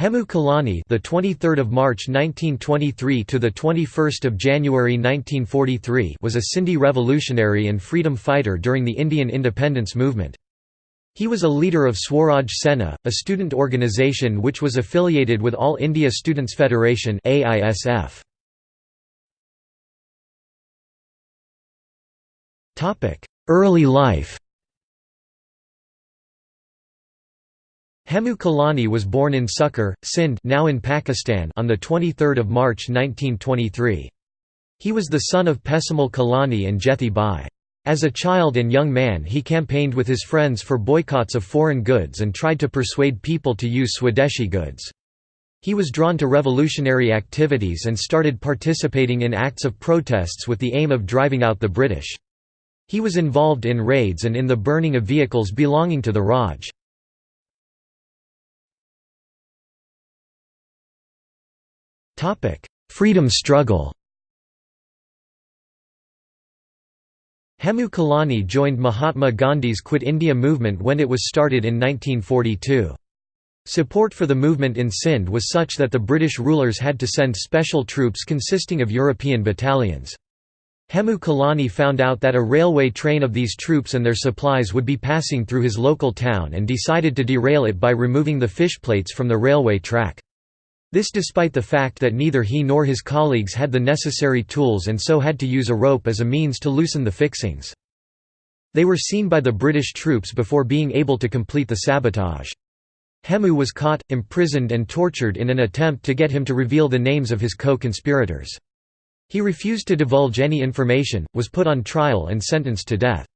Hemu Kalani, the 23rd of March 1923 to the 21st of January 1943, was a Sindhi revolutionary and freedom fighter during the Indian independence movement. He was a leader of Swaraj Sena, a student organisation which was affiliated with All India Students Federation (AISF). Topic: Early life. Hemu Kalani was born in Sukkur, Sindh now in Pakistan on 23 March 1923. He was the son of Pesamal Kalani and Jethi Bai. As a child and young man he campaigned with his friends for boycotts of foreign goods and tried to persuade people to use Swadeshi goods. He was drawn to revolutionary activities and started participating in acts of protests with the aim of driving out the British. He was involved in raids and in the burning of vehicles belonging to the Raj. Freedom struggle Hemu Kalani joined Mahatma Gandhi's Quit India movement when it was started in 1942. Support for the movement in Sindh was such that the British rulers had to send special troops consisting of European battalions. Hemu Kalani found out that a railway train of these troops and their supplies would be passing through his local town and decided to derail it by removing the fish plates from the railway track. This despite the fact that neither he nor his colleagues had the necessary tools and so had to use a rope as a means to loosen the fixings. They were seen by the British troops before being able to complete the sabotage. Hemu was caught, imprisoned and tortured in an attempt to get him to reveal the names of his co-conspirators. He refused to divulge any information, was put on trial and sentenced to death.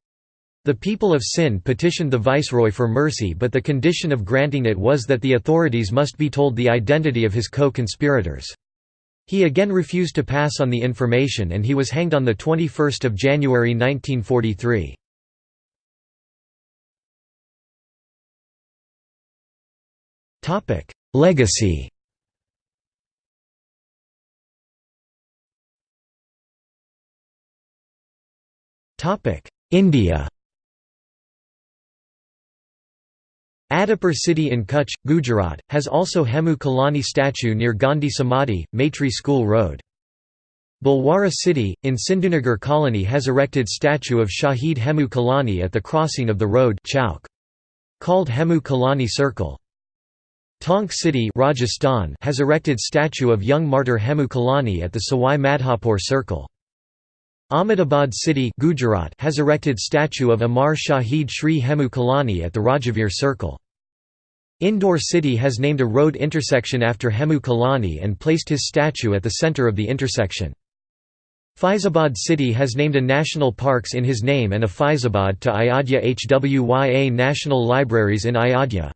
The people of Sindh petitioned the viceroy for mercy but the condition of granting it was that the authorities must be told the identity of his co-conspirators. He again refused to pass on the information and he was hanged on 21 January 1943. Legacy India Adipur city in Kutch, Gujarat, has also Hemu Kalani statue near Gandhi Samadhi, Maitree School Road. Bhilwara city, in Sindhunagar colony has erected statue of Shahid Hemu Kalani at the crossing of the road Chowk. Called Hemu Kalani Circle. Tonk city Rajasthan has erected statue of young martyr Hemu Kalani at the Sawai Madhopur Circle. Ahmedabad city Gujarat has erected statue of Amar Shahid Shri Hemu Kalani at the Rajavir Circle. Indore city has named a road intersection after Hemu Kalani and placed his statue at the centre of the intersection. Faizabad city has named a national parks in his name and a Faizabad to Ayodhya Hwya National Libraries in Ayodhya.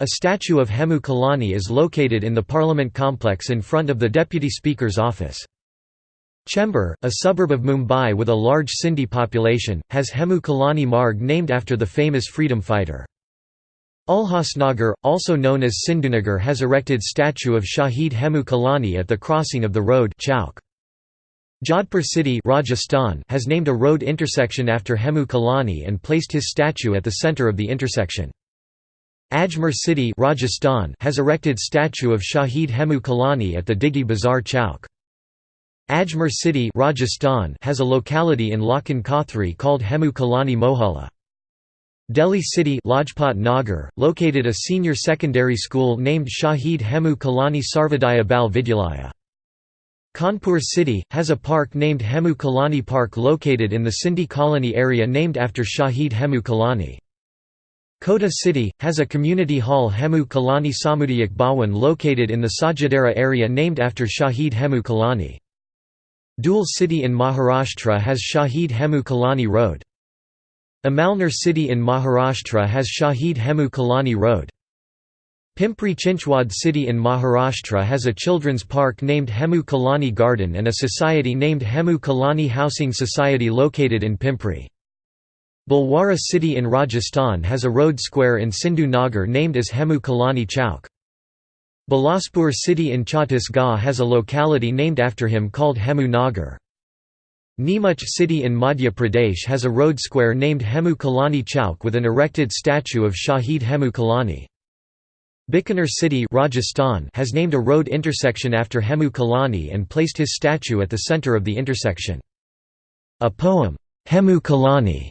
A statue of Hemu Kalani is located in the Parliament complex in front of the Deputy Speaker's office. Chembur, a suburb of Mumbai with a large Sindhi population, has Hemu Kalani Marg named after the famous freedom fighter. Ulhasnagar, also known as Sindhunagar has erected statue of Shahid Hemu Kalani at the crossing of the road Chowk. Jodhpur city Rajasthan has named a road intersection after Hemu Kalani and placed his statue at the centre of the intersection. Ajmer city Rajasthan has erected statue of Shahid Hemu Kalani at the Diggi Bazaar Chowk. Ajmer city Rajasthan has a locality in Lakhan Kothari called Hemu Kalani Mohalla. Delhi City Lajpat Nagar, located a senior secondary school named Shahid Hemu Kalani Sarvodaya Bal Vidyalaya. Kanpur City, has a park named Hemu Kalani Park located in the Sindhi colony area named after Shahid Hemu Kalani. Kota City, has a community hall Hemu Kalani Samudayak Bhawan located in the Sajadera area named after Shahid Hemu Kalani. Dhule City in Maharashtra has Shahid Hemu Kalani Road. Amalner city in Maharashtra has Shahid Hemu Kalani Road. Pimpri Chinchwad city in Maharashtra has a children's park named Hemu Kalani Garden and a society named Hemu Kalani Housing Society located in Pimpri. Bhilwara city in Rajasthan has a road square in Sindhu Nagar named as Hemu Kalani Chowk. Bilaspur city in Chhattisgarh has a locality named after him called Hemu Nagar. Neemuch city in Madhya Pradesh has a road square named Hemu Kalani Chowk with an erected statue of Shahid Hemu Kalani. Bikaner city Rajasthan has named a road intersection after Hemu Kalani and placed his statue at the centre of the intersection. A poem, Hemu Kalani,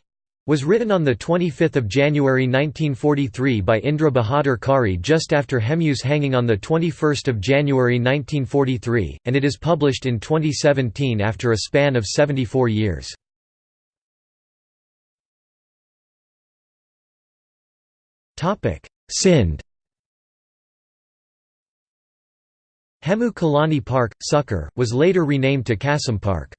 was written on 25 January 1943 by Indra Bahadur Khare just after Hemu's hanging on 21 January 1943, and it is published in 2017 after a span of 74 years. Sindh Hemu Kalani Park, Sukkur, was later renamed to Kasam Park.